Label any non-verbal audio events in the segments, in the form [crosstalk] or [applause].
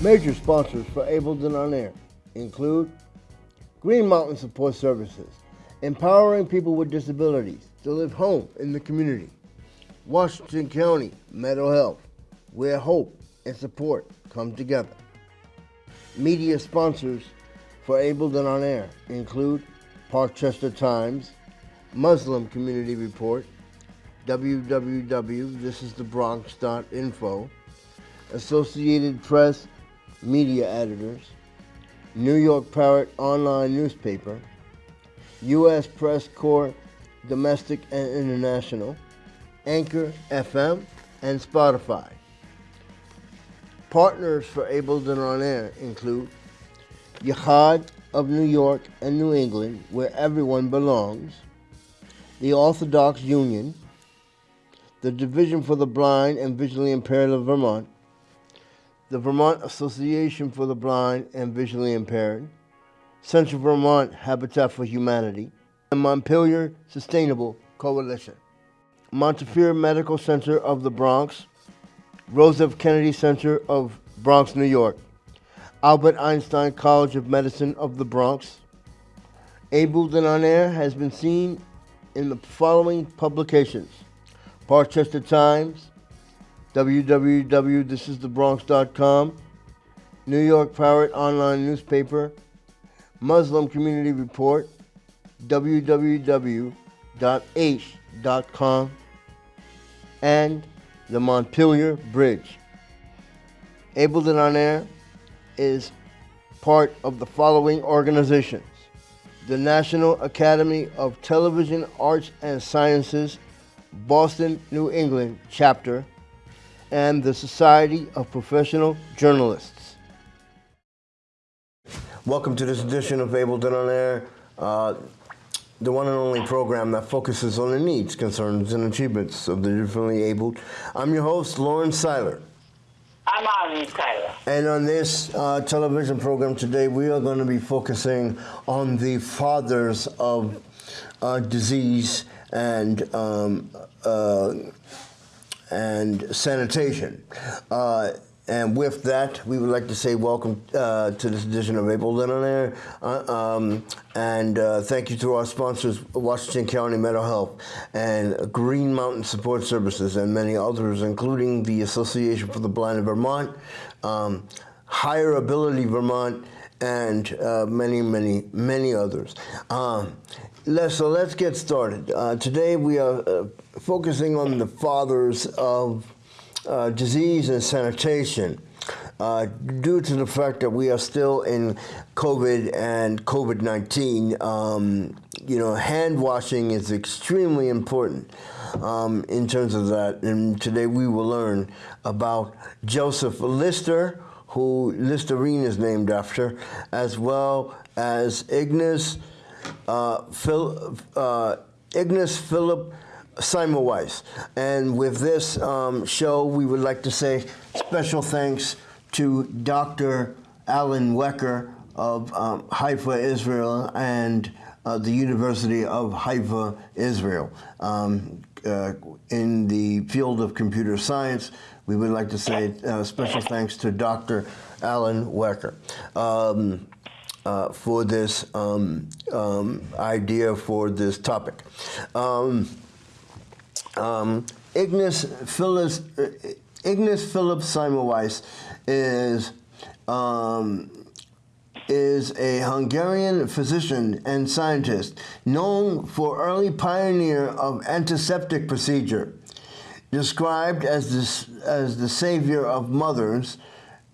Major sponsors for Abled and On Air include Green Mountain Support Services, empowering people with disabilities to live home in the community. Washington County Mental Health, where hope and support come together. Media sponsors for Abled and On Air include Parkchester Times, Muslim Community Report, www.thisisthebronx.info, Associated Press Media Editors, New York Parrot Online Newspaper, U.S. Press Corps Domestic and International, Anchor FM, and Spotify. Partners for Abled and On Air include Yahad of New York and New England, where everyone belongs, the Orthodox Union, the Division for the Blind and Visually Impaired of Vermont, the Vermont Association for the Blind and Visually Impaired, Central Vermont Habitat for Humanity, and Montpelier Sustainable Coalition. Montefiore Medical Center of the Bronx, Rose F. Kennedy Center of Bronx, New York, Albert Einstein College of Medicine of the Bronx. Abled and On Air has been seen in the following publications Parkchester Times, www.thisisthebronx.com, New York Parrot Online Newspaper, Muslim Community Report, www.h.com, and the Montpelier Bridge. Abled and On Air is part of the following organizations the National Academy of Television Arts and Sciences, Boston, New England chapter, and the Society of Professional Journalists. Welcome to this edition of Abled and On Air, uh, the one and only program that focuses on the needs, concerns, and achievements of the differently abled. I'm your host, Lauren Seiler. I'm Arlene Tyler. And on this uh, television program today, we are going to be focusing on the fathers of uh, disease and um, uh, and sanitation. Uh, and with that, we would like to say welcome uh, to this edition of Abled and On Air. Uh, um, and uh, thank you to our sponsors, Washington County Mental Health and Green Mountain Support Services, and many others, including the Association for the Blind of Vermont, um, HireAbility Vermont, and uh, many, many, many others. Um, let's, so let's get started. Uh, today we are uh, focusing on the fathers of uh, disease and sanitation. Uh, due to the fact that we are still in COVID and COVID 19, um, you know, hand washing is extremely important um, in terms of that. And today we will learn about Joseph Lister, who Listerine is named after, as well as Ignace, Phil, uh, Ignace Philip. Semmelweis. And with this um, show, we would like to say special thanks to Dr. Alan Wecker of um, Haifa, Israel, and uh, the University of Haifa, Israel. Um, uh, in the field of computer science, we would like to say uh, special thanks to Dr. Alan Wecker. Uh, for this um, um, idea for this topic. Um, um, Ignace Phillips, uh, Ignace Philip Semmelweis is um, is a Hungarian physician and scientist known for early pioneer of antiseptic procedure. Described as, this, as the savior of mothers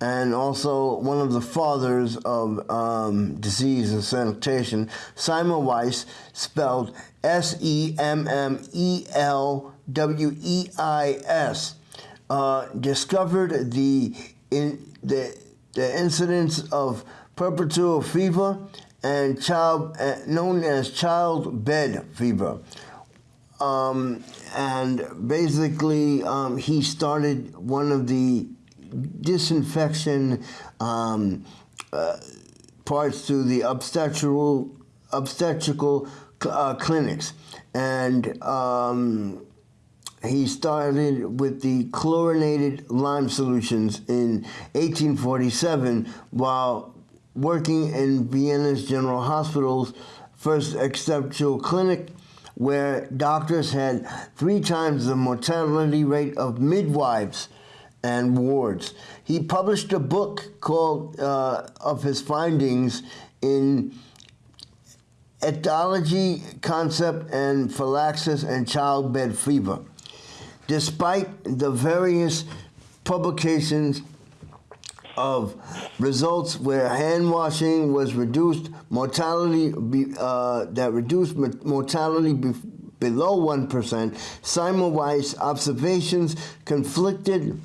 and also one of the fathers of um, disease and sanitation, Semmelweis, spelled S-E-M-M-E-L W-E-I-S, uh, discovered the, in, the, the incidence of puerperal fever and child, uh, known as child bed fever. Um, and basically, um, he started one of the disinfection um, uh, parts to the obstetrical, obstetrical uh, clinics. And um, he started with the chlorinated lime solutions in 1847 while working in Vienna's General Hospital's first exceptional clinic, where doctors had three times the mortality rate of midwives and wards. He published a book called uh, of his findings in etiology, concept, and Phylaxis and childbed fever. Despite the various publications of results where hand washing was reduced mortality uh, that reduced mortality be, below 1%, Semmelweis observations conflicted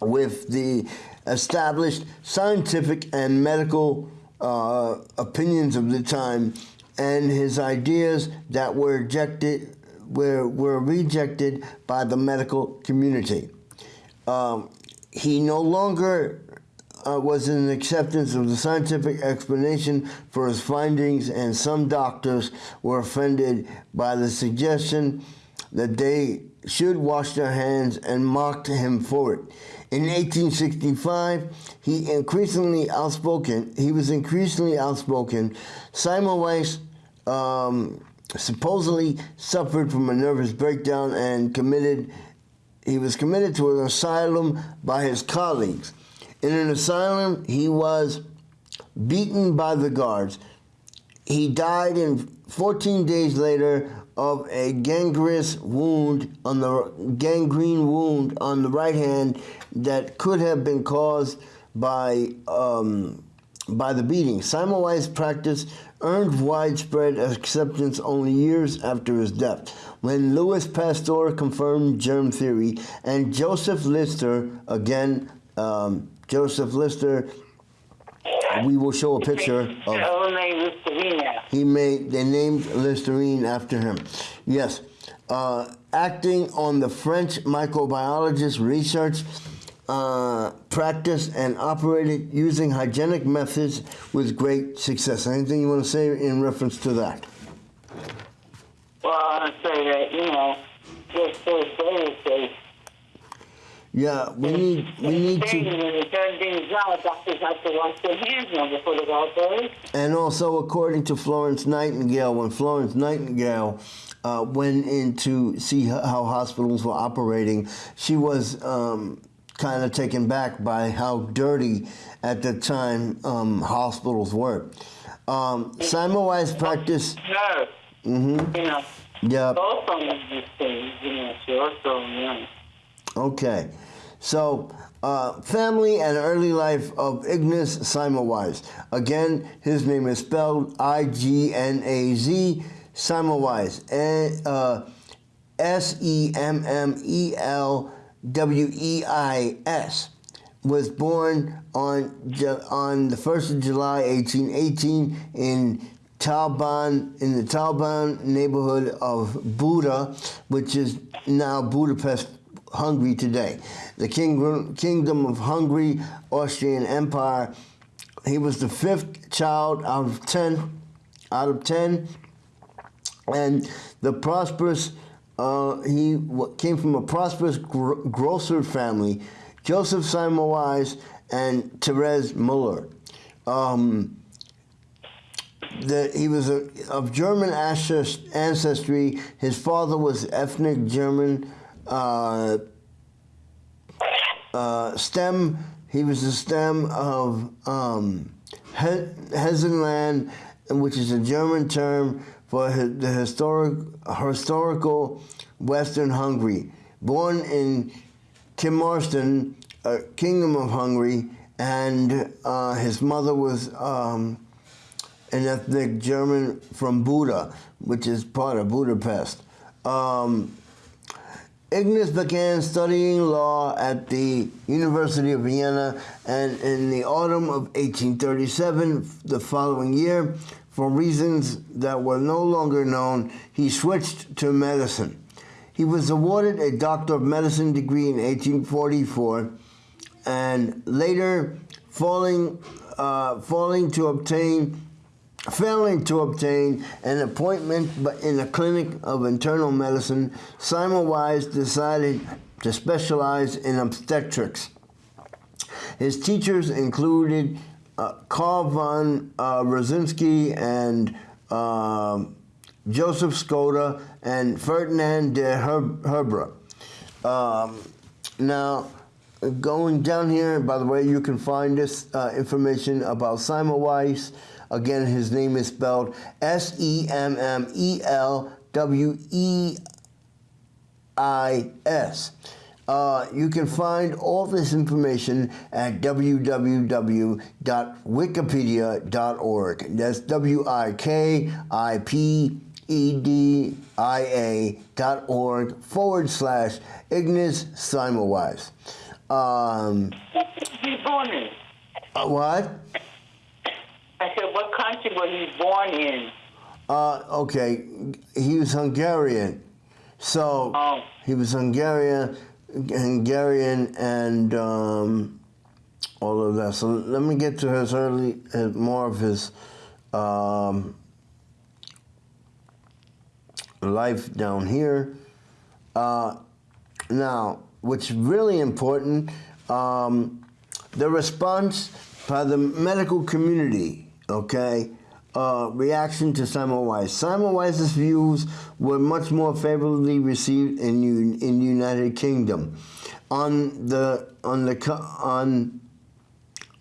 with the established scientific and medical uh, opinions of the time and his ideas that were rejected were, were rejected by the medical community. Um, he no longer uh, was in acceptance of the scientific explanation for his findings, and some doctors were offended by the suggestion that they should wash their hands and mocked him for it. In 1865, he increasingly outspoken. He was increasingly outspoken. Semmelweis um, supposedly suffered from a nervous breakdown and committed. He was committed to an asylum by his colleagues. In an asylum, he was beaten by the guards. He died in 14 days later of a gangrenous wound on the gangrene wound on the right hand that could have been caused by um, by the beating. Semmelweis practice earned widespread acceptance only years after his death, when Louis Pasteur confirmed germ theory and Joseph Lister, again, um, Joseph Lister we will show a picture of. He made they named Listerine after him. Yes, uh, acting on the French microbiologist research. Uh, practice and operated using hygienic methods with great success. Anything you want to say in reference to that? Well, I want to say that, you know, just so say yeah, we need we need to. And also, according to Florence Nightingale, when Florence Nightingale uh, went in to see how hospitals were operating, she was um, kind of taken back by how dirty at the time um, hospitals were. Um, Semmelweis practice. Mm-hmm. You know. Yeah. Also, things, you know, she also, you know. Okay. So, uh, family and early life of Ignaz Semmelweis. Again, his name is spelled I G N A Z Semmelweis. Uh, S E M M E L W E I S. Was born on on the first of July, 1818, in Tabán in the Tabán neighborhood of Buda, which is now Budapest, Hungary today. The king, Kingdom of Hungary, Austrian Empire. He was the fifth child out of 10, out of 10. And the prosperous, uh, he came from a prosperous gro grocer family, Joseph Semmelweis and Therese Muller. Um, the, he was a, of German ancestry. His father was ethnic German uh, uh, stem. He was the stem of um, Hesenland, which is a German term for the historic, historical Western Hungary. Born in Timarston, a Kingdom of Hungary, and uh, his mother was um, an ethnic German from Buda, which is part of Budapest. Um, Ignaz began studying law at the University of Vienna, and in the autumn of 1837, the following year, for reasons that were no longer known, he switched to medicine. He was awarded a Doctor of Medicine degree in 1844, and later falling, uh, falling to obtain Failing to obtain an appointment in a clinic of internal medicine, Semmelweis decided to specialize in obstetrics. His teachers included uh, Carl von uh, Rokitansky and uh, Joseph Skoda and Ferdinand de Her- Herbra. Um, now, going down here, by the way, you can find this uh, information about Semmelweis. Again, his name is spelled S E M M E L W E I S. Uh, you can find all this information at www.wikipedia.org. That's W I K I P E D I A dot org forward slash Ignaz Semmelweis. Um, He born in. what? I said, what country was he born in? Uh, okay, he was Hungarian. So Oh. he was Hungarian, Hungarian, and um, all of that. So let me get to his early, uh, more of his um, life down here. Uh, now, what's really important, um, the response by the medical community, okay, uh, reaction to Semmelweis. Semmelweis's views were much more favorably received in in the United Kingdom. On the on the on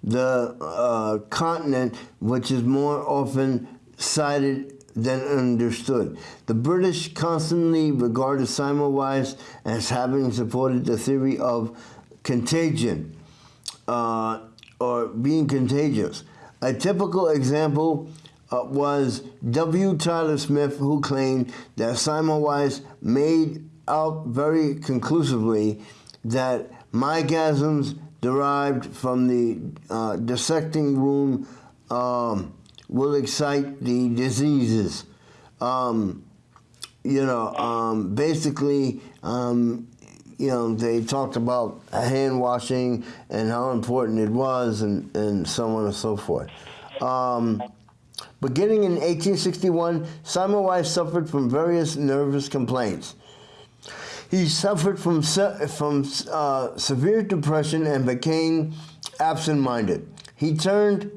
the uh, continent, which is more often cited than understood. The British constantly regarded Simon Semmelweis as having supported the theory of contagion uh, or being contagious. A typical example uh, was W. Tyler Smith, who claimed that Semmelweis made out very conclusively that miasms derived from the uh, dissecting room um, will excite the diseases. Um, you know, um, basically, um, you know, they talked about hand washing and how important it was, and, and so on and so forth. Um, beginning in 1861, Semmelweis suffered from various nervous complaints. He suffered from se- from uh, severe depression and became absent-minded. He turned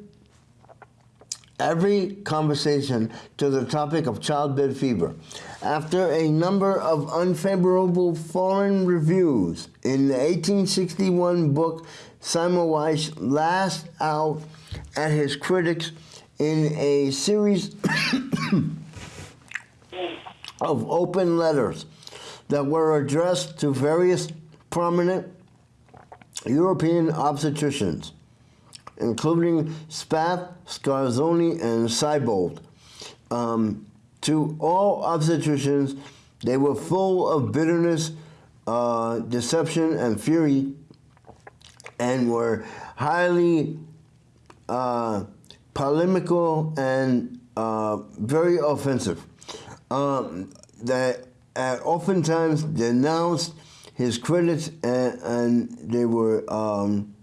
every conversation to the topic of childbed fever. After a number of unfavorable foreign reviews in the 1861 book, Semmelweis lashed out at his critics in a series [coughs] of open letters that were addressed to various prominent European obstetricians including Spath, Scanzoni, and Siebold. Um, to all obstetricians, they were full of bitterness, uh, deception, and fury, and were highly uh, polemical and uh, very offensive. Um, that uh, oftentimes denounced his critics, and, and they were. Um,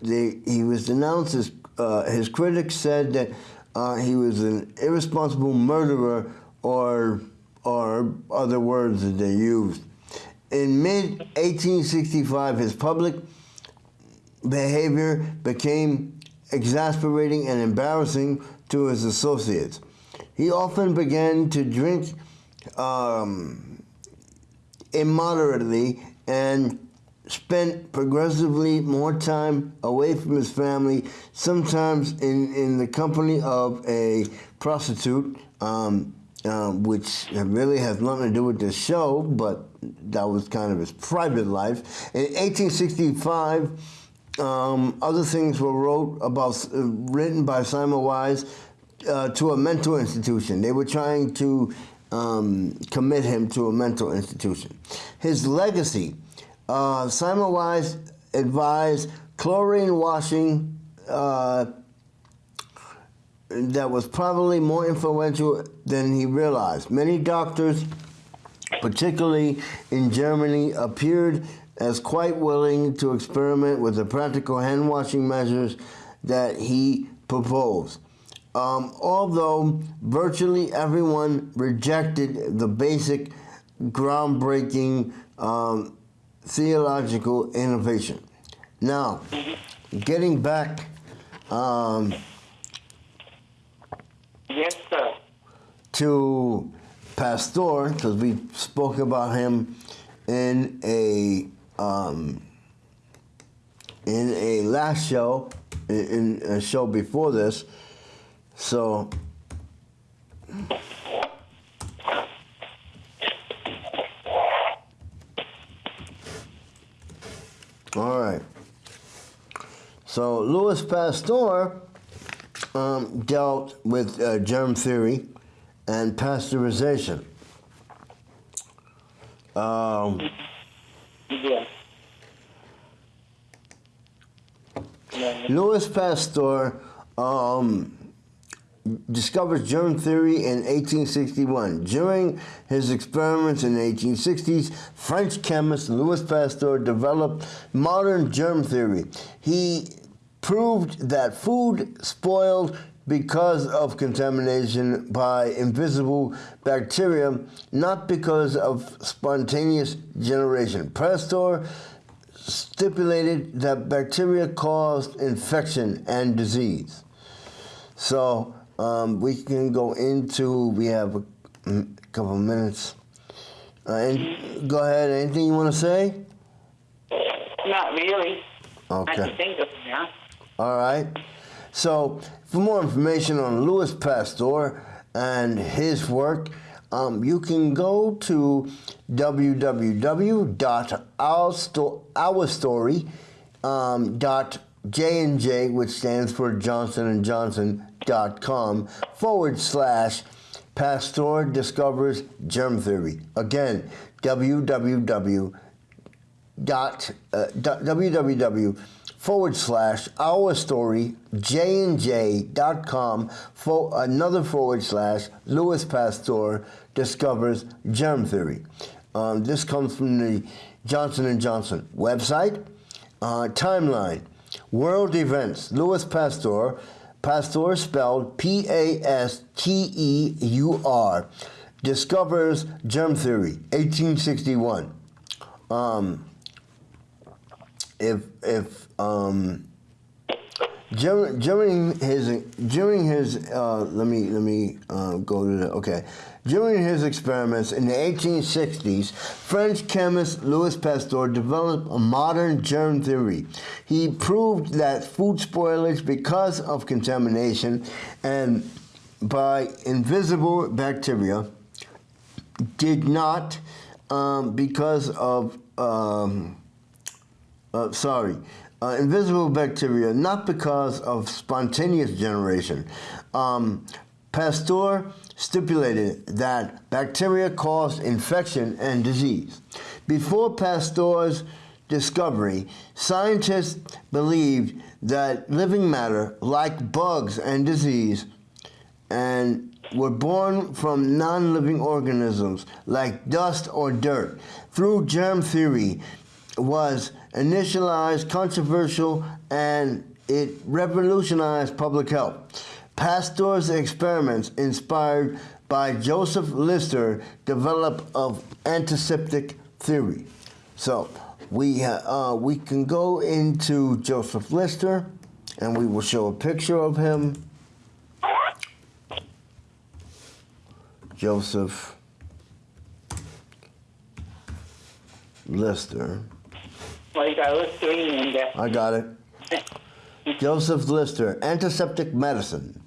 they, he was denounced as uh, his critics said that uh, he was an irresponsible murderer or or other words that they used. In mid 1865, his public behavior became exasperating and embarrassing to his associates. He often began to drink um, immoderately and spent progressively more time away from his family, sometimes in, in the company of a prostitute, um, um, which really has nothing to do with this show, but that was kind of his private life. In 1865, um, other things were wrote about, uh, written by Semmelweis uh, to a mental institution. They were trying to um, commit him to a mental institution. His legacy uh, Semmelweis advised chlorine washing uh, that was probably more influential than he realized. Many doctors, particularly in Germany, appeared as quite willing to experiment with the practical hand washing measures that he proposed. um, although virtually everyone rejected the basic, groundbreaking um, theological innovation. Now, getting back um, Yes, sir. to Pasteur, because we spoke about him in a um, in a last show, in, in a show before this. So, all right. So Louis Pasteur um, dealt with uh, germ theory and pasteurization. Um, Yeah. Louis Pasteur um, discovered germ theory in 1861. During his experiments in the 1860s, French chemist Louis Pasteur developed modern germ theory. He proved that food spoiled because of contamination by invisible bacteria, not because of spontaneous generation. Pasteur stipulated that bacteria caused infection and disease. So um, we can go into, we have a, couple of minutes. Uh, and go ahead, anything you want to say? Not really. I Okay. can think of. All right. So, for more information on Louis Pasteur and his work, um, you can go to www.ourstory.jnj, um, which stands for Johnson & Johnson.com forward slash Pasteur discovers germ theory. Again, www uh, www forward slash our story j dot com for another forward slash louis pasteur discovers germ theory. Um, this comes from the johnson & johnson website. Uh, timeline world events louis pasteur pasteur spelled p-a-s-t-e-u-r discovers germ theory 1861 um, if if um, during, his during his uh, let me let me uh, go to the okay. During his experiments in the 1860s french chemist louis pasteur developed a modern germ theory. He proved that food spoilage because of contamination and by invisible bacteria did not um, because of um, uh, sorry, uh, invisible bacteria, not because of spontaneous generation. Um, Pasteur stipulated that bacteria caused infection and disease. Before Pasteur's discovery, scientists believed that living matter, like bugs and disease, and were born from non living organisms like dust or dirt. Through germ theory, was initialized, controversial, and it revolutionized public health. Pasteur's experiments, inspired by Joseph Lister, developed of antiseptic theory. So we uh, we can go into Joseph Lister, and we will show a picture of him. Joseph Lister. Well, you got Listerine in there. I got it. [laughs] Joseph Lister, antiseptic medicine.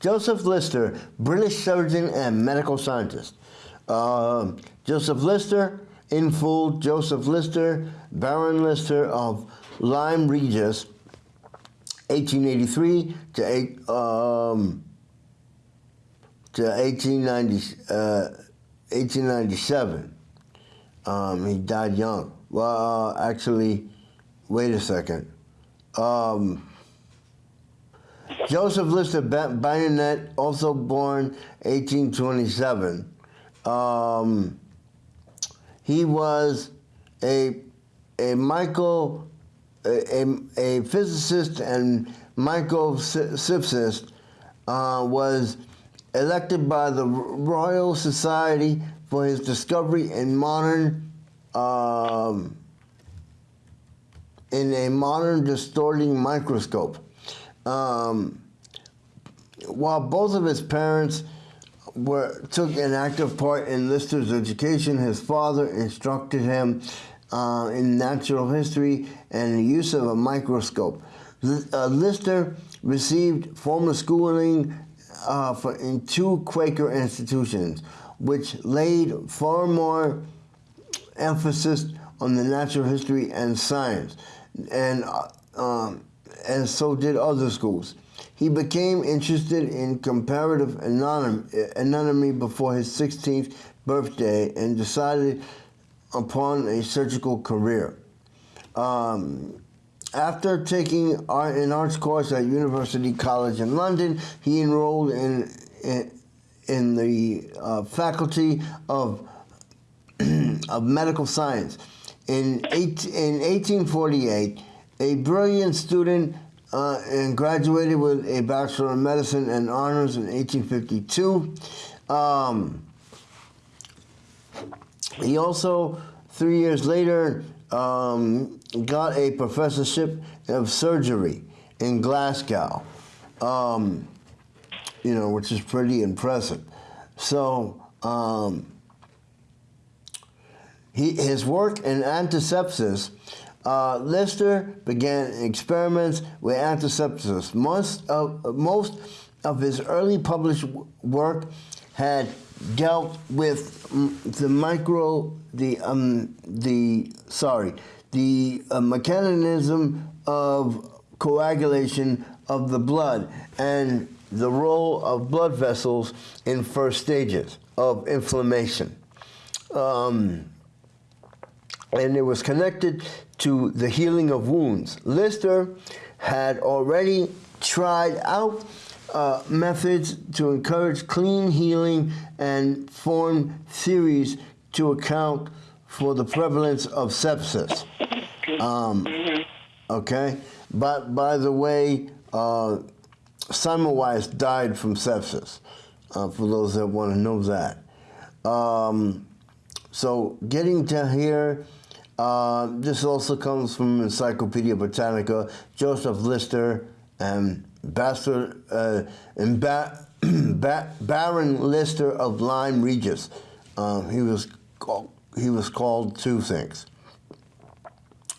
Joseph Lister, British surgeon and medical scientist. Um Joseph Lister, in full, Joseph Lister, Baron Lister of Lyme Regis, 1883 to eight, um, to 1890, uh, 1897. Um, he died young. Well, uh, actually, wait a second. Um, Joseph Lister Ba- Bayonet, also born 1827. Um, he was a a Michael, a, a, physicist and Michael uh, was elected by the Royal Society for his discovery in modern um, in a modern distorting microscope. Um, while both of his parents were, took an active part in Lister's education, his father instructed him uh, in natural history and the use of a microscope. Uh, Lister received formal schooling uh, for, in two Quaker institutions, which laid far more emphasis on the natural history and science, and uh, um, and so did other schools. He became interested in comparative anatomy before his 16th birthday and decided upon a surgical career. Um, after taking art, an arts course at University College in London, he enrolled in, in, in the uh, Faculty of, of Medical Science. In, in 1848, a brilliant student uh, and graduated with a Bachelor of Medicine and honors in 1852. Um, he also, three years later, um, got a professorship of surgery in Glasgow, um, you know, which is pretty impressive. So, um, he, his work in antisepsis uh, Lister began experiments with antisepsis. Most of, most of his early published work had dealt with the micro, the, um, the sorry, the uh, mechanism of coagulation of the blood and the role of blood vessels in first stages of inflammation. Um, and it was connected to the healing of wounds. Lister had already tried out uh, methods to encourage clean healing and formed theories to account for the prevalence of sepsis. Um, okay, but by the way, uh, Semmelweis died from sepsis. Uh, for those that want to know that. Um, so getting to here. Uh, this also comes from Encyclopedia Britannica, Joseph Lister, and, Bastard, uh, and ba [clears throat] ba Baron Lister of Lyme Regis. Um, he was called, he was called two things.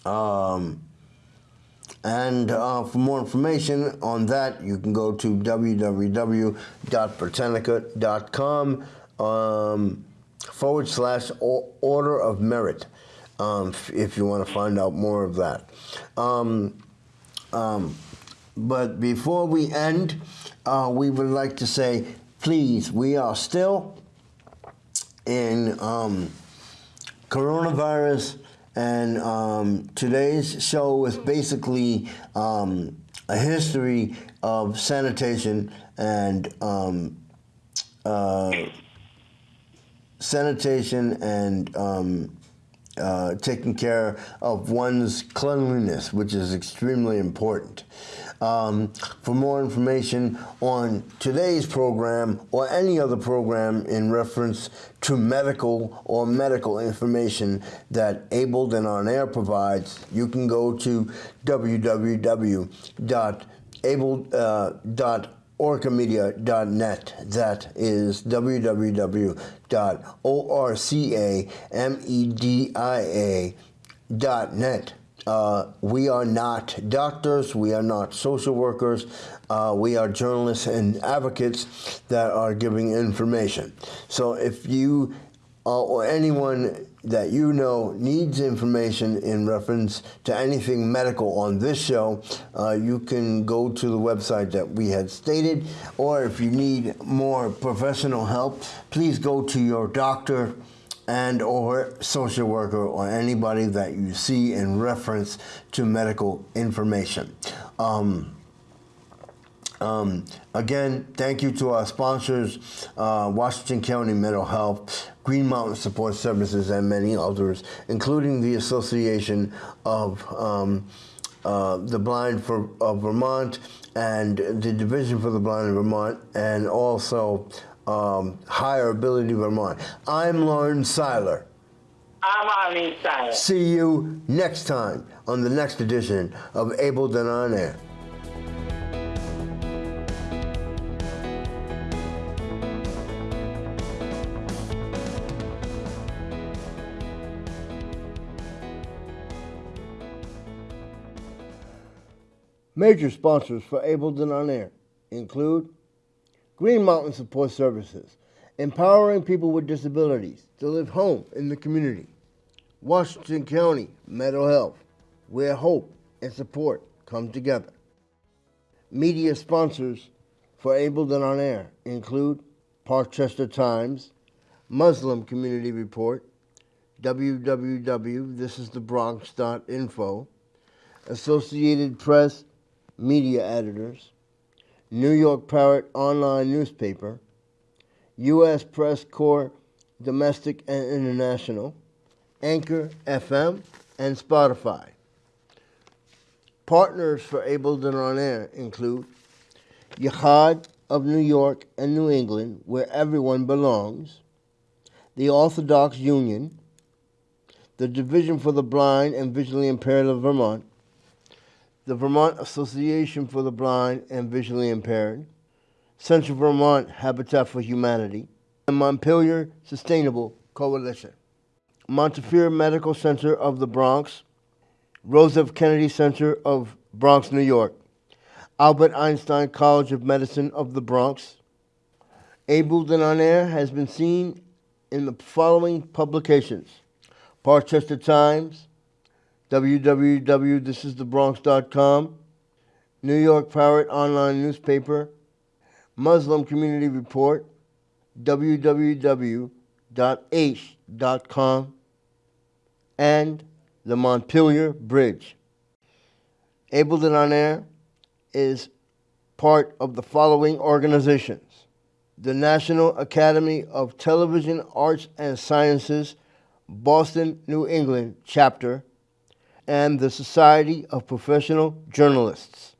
Um, and uh, for more information on that, you can go to www.britannica.com um, forward slash order of merit um, if you want to find out more of that. Um, um, but before we end, uh, we would like to say, please, we are still in um, coronavirus, and um, today's show is basically um, a history of sanitation and uh, sanitation and uh, taking care of one's cleanliness, which is extremely important. Um, for more information on today's program or any other program in reference to medical or medical information that Abled and On Air provides, you can go to www.abled.org orcamedia.net. That is www.orcamedia.net. Uh, we are not doctors, we are not social workers, uh, we are journalists and advocates that are giving information. So if you uh, or anyone that you know needs information in reference to anything medical on this show, uh, you can go to the website that we had stated, or if you need more professional help, please go to your doctor and or social worker or anybody that you see in reference to medical information. Um, um, again, thank you to our sponsors, uh, Washington County Mental Health, Green Mountain Support Services, and many others, including the Association of um, uh, the Blind for, of Vermont and the Division for the Blind in Vermont, and also um, HireAbility Vermont. I'm Lauren Seiler. I'm Arlene Sire. See you next time on the next edition of Abled and On Air. Major sponsors for Abled and On Air include Green Mountain Support Services, empowering people with disabilities to live home in the community. Washington County Mental Health, where hope and support come together. Media sponsors for Abled and On Air include Parkchester Times, Muslim Community Report, www.thisisthebronx.info, Associated Press Media Editors, New York Parrot Online Newspaper, U.S. Press Corps Domestic and International, Anchor FM, and Spotify. Partners for Abled and On Air include Yahad of New York and New England, where everyone belongs, the Orthodox Union, the Division for the Blind and Visually Impaired of Vermont, the Vermont Association for the Blind and Visually Impaired, Central Vermont Habitat for Humanity, and Montpelier Sustainable Coalition. Montefiore Medical Center of the Bronx, Rose. Kennedy Center of Bronx, New York, Albert Einstein College of Medicine of the Bronx. Abled and on has been seen in the following publications Parkchester Times, www.thisisthebronx.com, New York Pirate Online Newspaper, Muslim Community Report, www.h.com, and the Montpelier Bridge. Abled and on Air is part of the following organizations the National Academy of Television Arts and Sciences, Boston, New England chapter, and the Society of Professional Journalists.